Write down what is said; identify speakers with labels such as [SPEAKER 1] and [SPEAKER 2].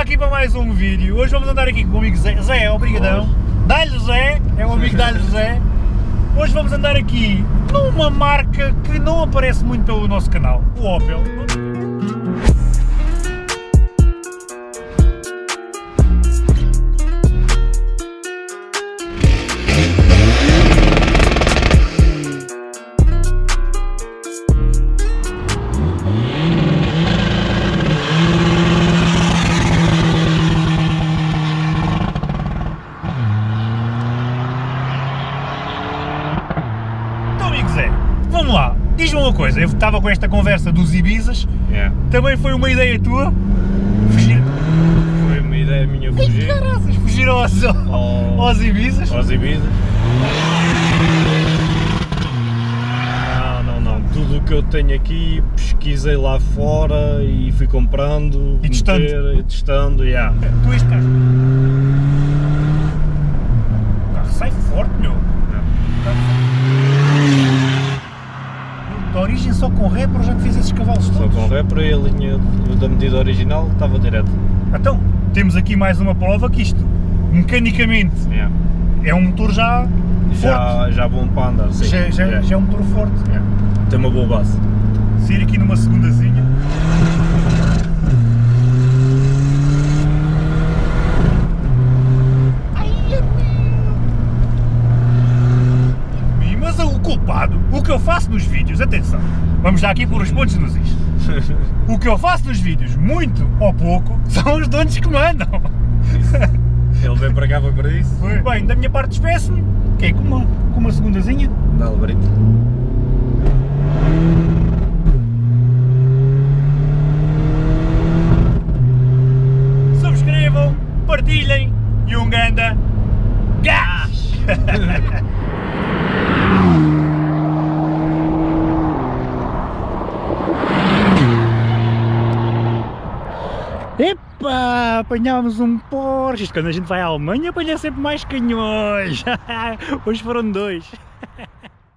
[SPEAKER 1] aqui para mais um vídeo. Hoje vamos andar aqui com o amigo Zé. Zé, obrigadão. Dá-lhe Zé, é o amigo Dá-lhe Zé. Hoje vamos andar aqui numa marca que não aparece muito pelo nosso canal, o Opel. Vamos lá. Diz-me uma coisa, eu estava com esta conversa dos Ibizas,
[SPEAKER 2] É,
[SPEAKER 1] também foi uma ideia tua? Fugir.
[SPEAKER 2] foi uma ideia minha
[SPEAKER 1] Ai,
[SPEAKER 2] fugir
[SPEAKER 1] caraças, fugir aos,
[SPEAKER 2] ao-
[SPEAKER 1] aos Ibizas?
[SPEAKER 2] aos Ibizas. Não, não, não. Tudo o que eu tenho aqui pesquisei lá fora e fui comprando,
[SPEAKER 1] E testando.
[SPEAKER 2] meter, e testando, yeah.
[SPEAKER 1] Tu este carro. O carro sai forte, meu. Da origem só com Repro já te fez esses cavalos
[SPEAKER 2] Só
[SPEAKER 1] todos.
[SPEAKER 2] com repro e a linha da medida original estava direto.
[SPEAKER 1] Então, temos aqui mais uma prova que isto, mecanicamente,
[SPEAKER 2] Yeah.
[SPEAKER 1] é um motor já forte.
[SPEAKER 2] Já, já bom para andar, sim.
[SPEAKER 1] Já, já,
[SPEAKER 2] Yeah.
[SPEAKER 1] já é um motor forte.
[SPEAKER 2] Yeah. Tem uma boa base.
[SPEAKER 1] Sair aqui numa segundazinha. Ai, é meu. Mas o que eu faço nos vídeos, atenção, vamos já aqui pôr os pontos nos is. O que eu faço nos vídeos, muito ou pouco, são os donos que mandam.
[SPEAKER 2] Ele vem para cá para isso.
[SPEAKER 1] Bem, da minha parte despeço-me, que é com uma, com uma segundazinha.
[SPEAKER 2] Dá-lhe brito.
[SPEAKER 1] Epa, apanhámos um Porsche. Quando a gente vai à Alemanha apanha sempre mais canhões. Hoje foram dois.